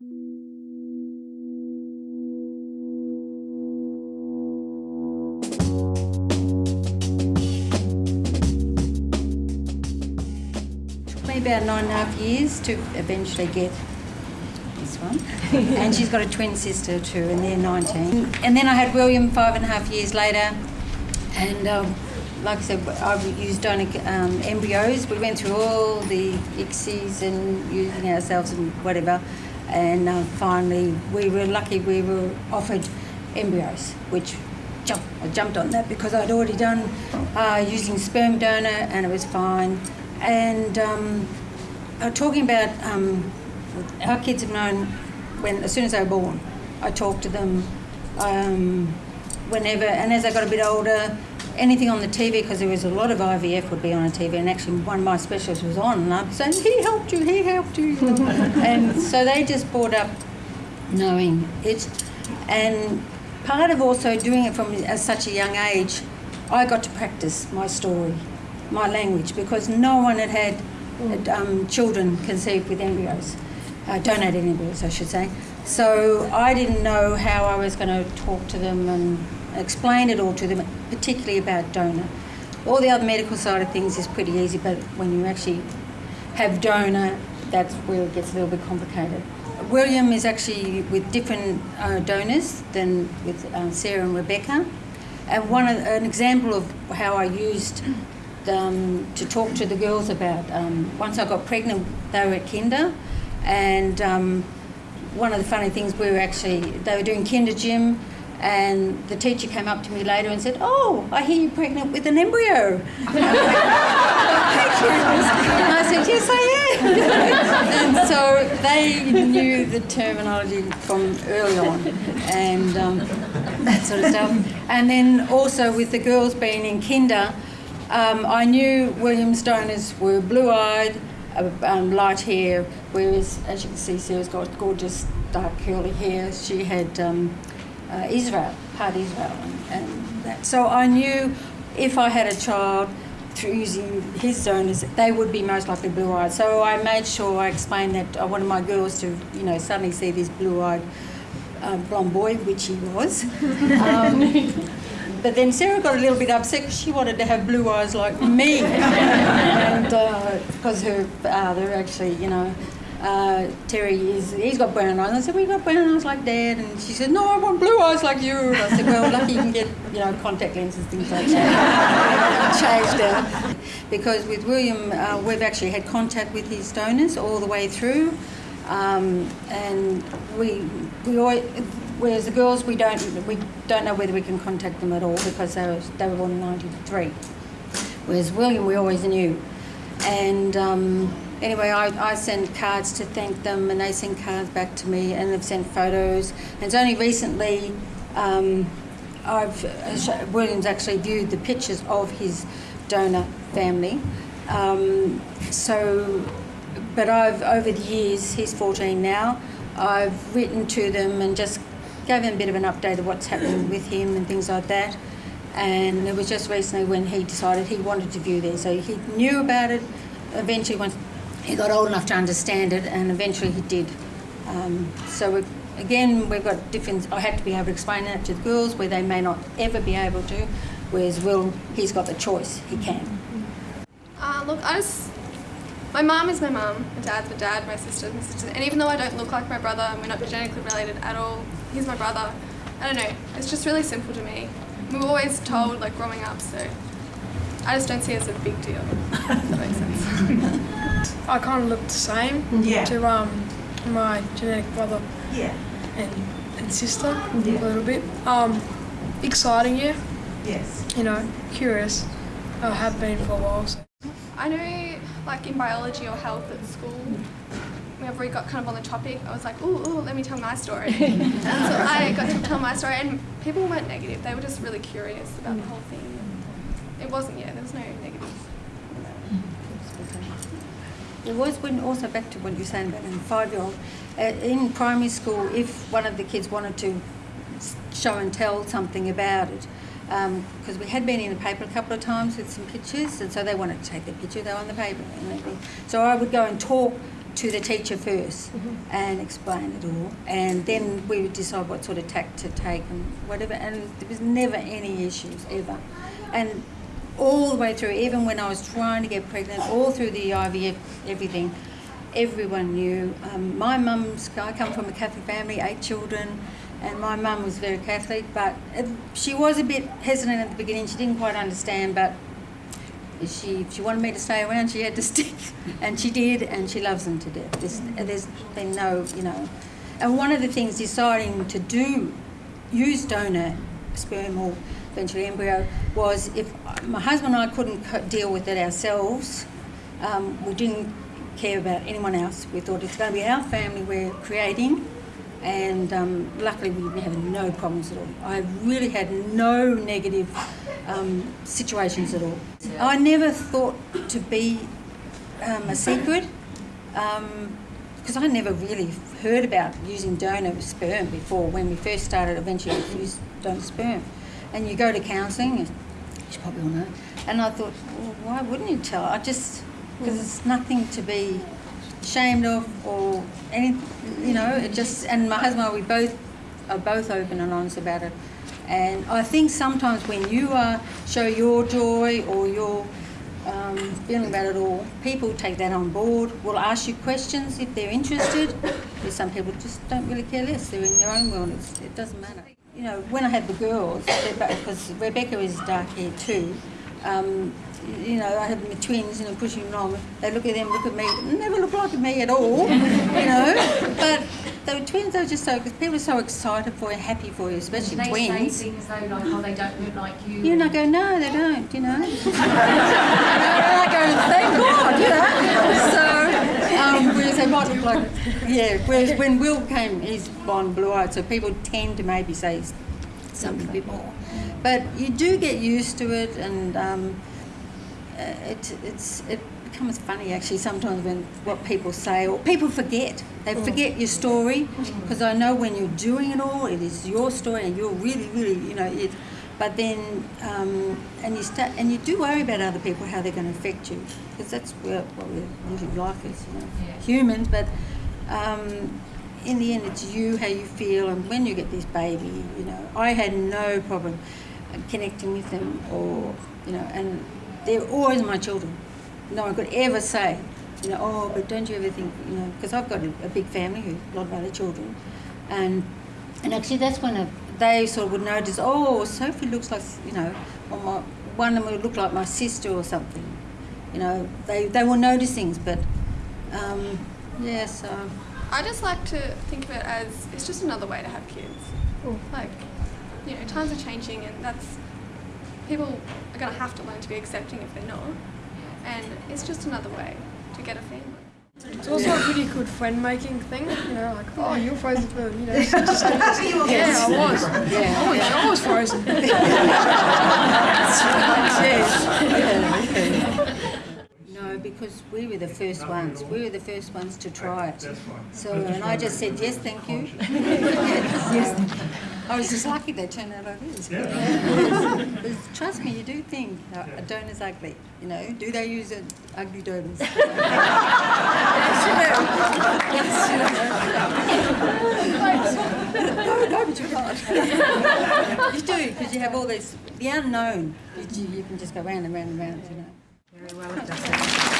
Took me about nine and a half years to eventually get this one. and she's got a twin sister too, and they're 19. And then I had William five and a half years later, and um, like I said, I used donor um, embryos. We went through all the ICSIs and using ourselves and whatever, and uh, finally we were lucky we were offered embryos, which jump, I jumped on that because I'd already done uh, using sperm donor and it was fine. And um, uh, talking about um, our kids have known when as soon as they were born. I talked to them um, whenever, and as I got a bit older, anything on the TV because there was a lot of IVF would be on a TV, and actually one of my specialists was on, and I'm saying he helped you, he helped you, and so they just brought up knowing it, and part of also doing it from at such a young age, I got to practice my story, my language, because no one had had um, children conceived with embryos uh, donated embryos, I should say. So I didn't know how I was going to talk to them and explain it all to them, particularly about donor. All the other medical side of things is pretty easy, but when you actually have donor, that's where it gets a little bit complicated. William is actually with different uh, donors than with uh, Sarah and Rebecca. And one of, an example of how I used um, to talk to the girls about, um, once I got pregnant, they were at kinder, and um, one of the funny things we were actually they were doing kinder gym and the teacher came up to me later and said, "Oh, I hear you're pregnant with an embryo." and I said, "Yes, I am." and so they knew the terminology from early on, and um, that sort of stuff. And then also with the girls being in kinder, um, I knew William's donors were blue-eyed um, light hair, whereas as you can see, Sarah's got gorgeous dark curly hair. She had um, uh, Israel, part Israel, and, and that. So I knew if I had a child through using his donors, they would be most likely blue-eyed. So I made sure I explained that I wanted my girls to, you know, suddenly see this blue-eyed uh, blonde boy, which he was. Um, but then Sarah got a little bit upset because she wanted to have blue eyes like me. and because uh, her father actually, you know, uh, Terry is, he's got brown eyes. And I said, well, you got brown eyes like dad. And she said, no, I want blue eyes like you. And I said, well, lucky you can get, you know, contact lenses, things like that. Changed her. Because with William, uh, we've actually had contact with his donors all the way through. Um, and we, we always, Whereas the girls, we don't we don't know whether we can contact them at all because they were they were born in '93. Whereas William, we always knew. And um, anyway, I, I send cards to thank them, and they send cards back to me, and they've sent photos. And it's only recently um, I've William's actually viewed the pictures of his donor family. Um, so, but I've over the years, he's 14 now. I've written to them and just gave him a bit of an update of what's happening with him and things like that. And it was just recently when he decided he wanted to view there. So he knew about it eventually once he got old enough to understand it, and eventually he did. Um, so we, again, we've got different. I had to be able to explain that to the girls where they may not ever be able to. Whereas Will, he's got the choice. He can. Uh, look, I just my mum is my mum, my dad's my dad, my sister's my sister. And even though I don't look like my brother and we're not genetically related at all, he's my brother. I don't know, it's just really simple to me. We were always told, like, growing up, so I just don't see it as a big deal, if that makes sense. I kind of look the same Yeah. to um, my genetic brother Yeah. and, and sister a little bit. Um, exciting, yeah. Yes. You know, curious. I have been for a while. So. I know, like, in biology or health at school, whenever we got kind of on the topic, I was like, ooh, ooh, let me tell my story. and so I got to tell my story, and people weren't negative. They were just really curious about the whole thing. It wasn't, yeah, there was no negatives. Was when also back to what you're saying about a five-year-old. Uh, in primary school, if one of the kids wanted to show and tell something about it, because we had been in the paper a couple of times with some pictures, and so they wanted to take their picture, they were on the paper. So I would go and talk to the teacher 1st and explain it all, and then we would decide what sort of tack to take and whatever. And there was never any issues ever, and all the way through, even when I was trying to get pregnant, all through the IVF, everything, everyone knew. Um, my mum's, I come from a Catholic family, eight children, and my mum was very Catholic, but she was a bit hesitant at the beginning. She didn't quite understand, but she she wanted me to stay around. She had to stick, and she did, and she loves them to death. There's, there's been no, you know, and one of the things deciding to do, use donor sperm or eventually embryo was if my husband and I couldn't deal with it ourselves, um, we didn't care about anyone else. We thought it's going to be our family we're creating, and um, luckily we didn't have no problems at all. I really had no negative um, situations at all. I never thought to be um, a secret because I never really heard about using donor sperm before when we first started eventually use donor sperm. And you go to counselling, you probably all know, and I thought, well, why wouldn't you tell? I just, because it's nothing to be ashamed of or any, you know, it just, and my husband and I, we both are both open and honest about it. And I think sometimes when you uh, show your joy or your um, feeling about it all, people take that on board, will ask you questions if they're interested. There's some people just don't really care less, they're in their own world, it's, it doesn't matter. You know, when I had the girls, because Rebecca is dark hair too, um, you know, I had my twins, you know, pushing them on. They look at them, look at me, never look like me at all, you know. But the twins are just so, because people are so excited for you, happy for you, especially they twins. say things though like, oh, they don't look like you. You know, go, no, they don't, you know. and I go, thank God, you know. So, whereas they might look like, yeah, whereas when Will came, he's blonde, blue eyed, so people tend to maybe say something a bit more. But you do get used to it, and um, uh, it, it's, it becomes funny actually sometimes when what people say, or people forget. They forget your story, because I know when you're doing it all, it is your story, and you're really, really, you know, it, but then, um, and you start, and you do worry about other people, how they're going to affect you, because that's where, what we're living life is, you know, Yeah. humans. But um, in the end, it's you, how you feel, and when you get this baby, you know, I had no problem connecting with them, or you know, and they're always my children. No one could ever say, you know, oh, but don't you ever think, you know, because I've got a, a big family who a lot of other children, and and actually that's when a, they sort of would notice, oh, Sophie looks like, you know, or my, one of them would look like my sister or something. You know, they, they will notice things, but um, yeah, so I just like to think of it as it's just another way to have kids. Like, you know, times are changing, and that's people are going to have to learn to be accepting if they're not. And it's just another way to get a family. It's also a pretty good friend making thing, you know, like, oh, you're frozen for, you know, such and such. Yeah, I was. yeah, I was, I was frozen. No, because we were the first ones. We were the first ones to try it. So, and I just said yes, thank you. yes. I was just lucky they turned out like this. But Trust me, you do think uh, a donor's ugly. You know, do they use it, ugly donors? yes, no, no, but you can't. you do because you have all this the unknown. You, you can just go round and round and round. You know. Very well, it does.